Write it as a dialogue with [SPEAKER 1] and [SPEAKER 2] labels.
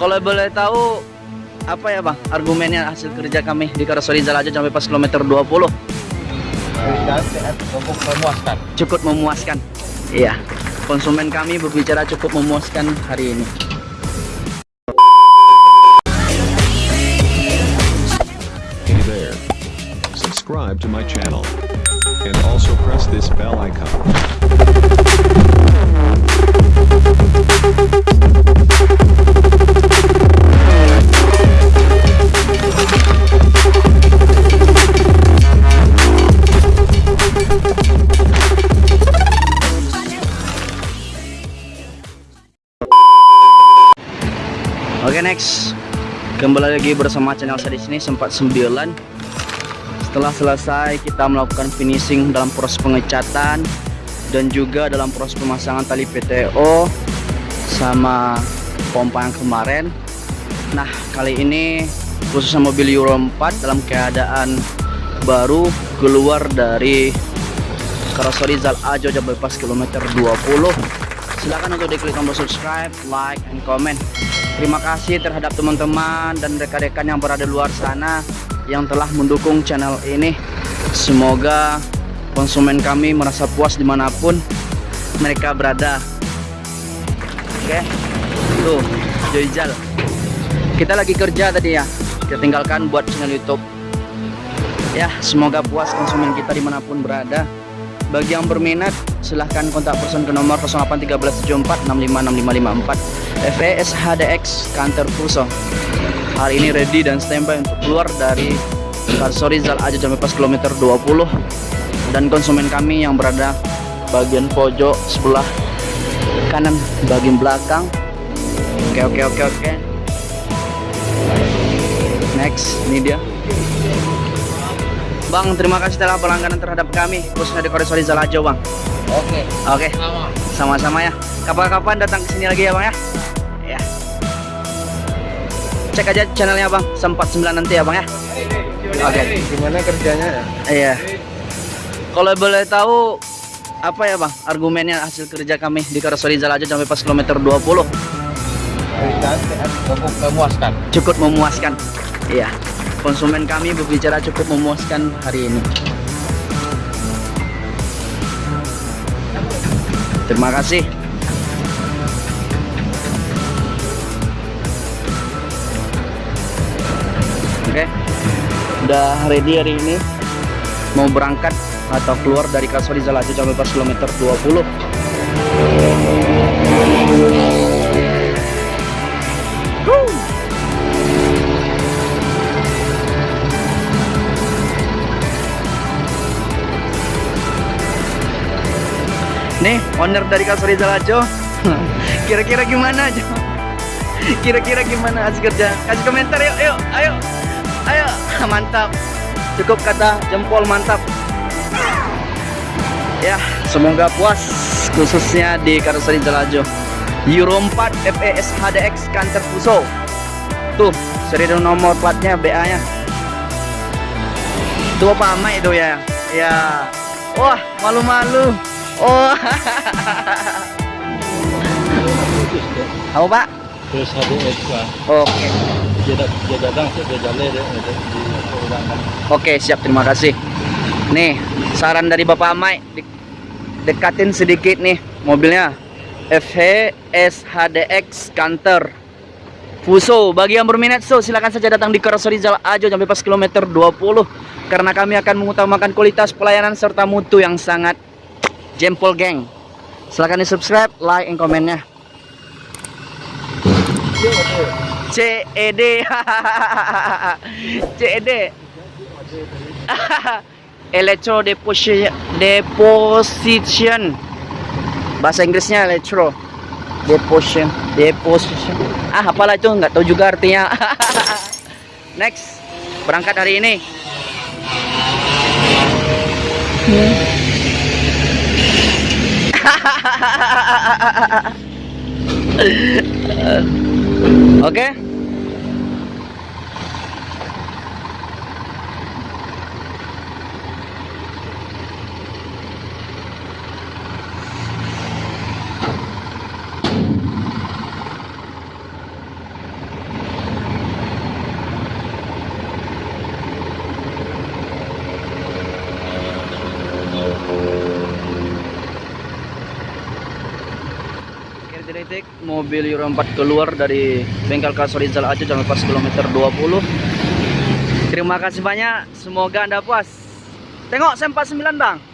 [SPEAKER 1] Kalau boleh tahu apa ya bang argumennya hasil kerja kami di Karoseriza aja sampai pas kilometer 20
[SPEAKER 2] cukup memuaskan
[SPEAKER 1] cukup memuaskan iya konsumen kami berbicara cukup memuaskan hari ini
[SPEAKER 3] Hey there. Subscribe to my channel. And also press this bell icon.
[SPEAKER 1] Oke next. Kembali lagi bersama channel saya di sini sempat 9 setelah selesai kita melakukan finishing dalam proses pengecatan dan juga dalam proses pemasangan tali PTO sama pompa yang kemarin. Nah kali ini khususnya mobil Euro 4 dalam keadaan baru keluar dari Karoseri Zal Ajo Jabal kilometer 20 silahkan untuk diklik tombol subscribe like and comment terima kasih terhadap teman-teman dan rekan-rekan yang berada di luar sana yang telah mendukung channel ini. Semoga konsumen kami merasa puas di mana pun mereka berada. Oke tuh Joyjal kita lagi kerja tadi ya. Kita tinggalkan buat channel youtube. Ya semoga puas konsumen kita di mana pun berada bagi yang berminat silahkan kontak person ke nomor 081374656554 FES HDX Kantor Fuso hari ini ready dan standby untuk keluar dari Karsori Zal Aja sampai pas kilometer 20 dan konsumen kami yang berada bagian pojok sebelah kanan bagian belakang. Oke oke oke oke. Next ini dia Bang, terima kasih telah berlangganan terhadap kami khususnya di Koresori Zalajo, Bang.
[SPEAKER 2] oke
[SPEAKER 1] Oke, sama-sama ya. Kapan-kapan datang ke sini lagi ya, Bang ya. Ya. Cek aja channelnya, Bang. Sempat 9 nanti ya, Bang ya. Oke.
[SPEAKER 2] gimana kerjanya
[SPEAKER 1] Iya. Kalau boleh tahu apa ya, Bang? Argumennya hasil kerja kami di Koresori Zalajo sampai pas kilometer 20
[SPEAKER 2] cukup memuaskan
[SPEAKER 1] cukup memuaskan. Iya. Konsumen kami berbicara cukup memuaskan hari ini. Terima kasih. Oke. Udah ready hari ini. Mau berangkat atau keluar dari Zalaju sampai pas kilometer 20. Nih, owner dari Kasuri Zalajo. Kira-kira gimana aja? Kira-kira gimana hasil kerja? Kasih komentar yuk, yuk, ayo. Ayo, mantap. Cukup kata jempol mantap. Ya, semoga puas khususnya di Karoseri Zalajo. Euro 4 FES HDX Kantor Fuso. Tuh, seri nomor platnya BA-nya. Itu apa ama itu ya? Ya. Wah, malu-malu. Oh. Apa Pak?
[SPEAKER 2] terus HDX lah
[SPEAKER 1] Oke.
[SPEAKER 2] dia, dat- dia datang dia jalan diurangkan
[SPEAKER 1] Oke, siap. Terima kasih. Nih, saran dari Bapak Amai di- dekatin sedikit nih mobilnya. FHS HDX Canter Fuso. Bagi yang berminat so silakan saja datang di Karoseri Zal Ajo sampai pas kilometer 20 karena kami akan mengutamakan kualitas pelayanan serta mutu yang sangat jempol geng. Silahkan di subscribe, like, and komennya. CED CED Electro deposition deposition. Bahasa Inggrisnya electro. Deposition deposition. Ah apalah itu? Nggak tahu juga artinya. Next berangkat hari ini Oke. detik mobil Euro 4 keluar dari bengkel Kasorizal Aceh jangan pas kilometer 20. Terima kasih banyak. Semoga Anda puas. Tengok saya 49, Bang.